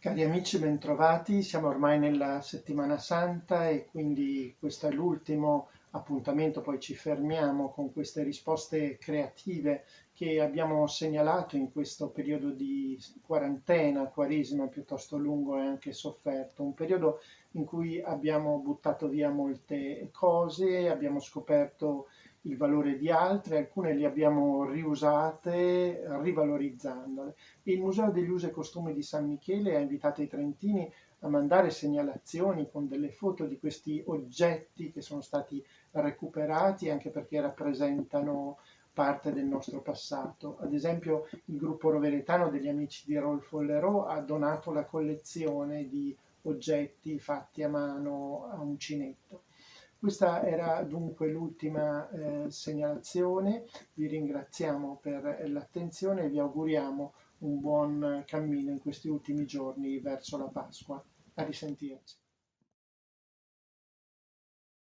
Cari amici, bentrovati. Siamo ormai nella settimana santa e quindi questo è l'ultimo appuntamento, poi ci fermiamo con queste risposte creative che abbiamo segnalato in questo periodo di quarantena, quaresima piuttosto lungo e anche sofferto, un periodo in cui abbiamo buttato via molte cose, abbiamo scoperto il valore di altre, alcune le abbiamo riusate rivalorizzandole. Il Museo degli Usi e Costumi di San Michele ha invitato i trentini a mandare segnalazioni con delle foto di questi oggetti che sono stati recuperati anche perché rappresentano parte del nostro passato. Ad esempio il gruppo roveretano degli amici di Rolfo Lerò ha donato la collezione di oggetti fatti a mano a uncinetto. Questa era dunque l'ultima eh, segnalazione, vi ringraziamo per l'attenzione e vi auguriamo un buon cammino in questi ultimi giorni verso la Pasqua. A risentirci.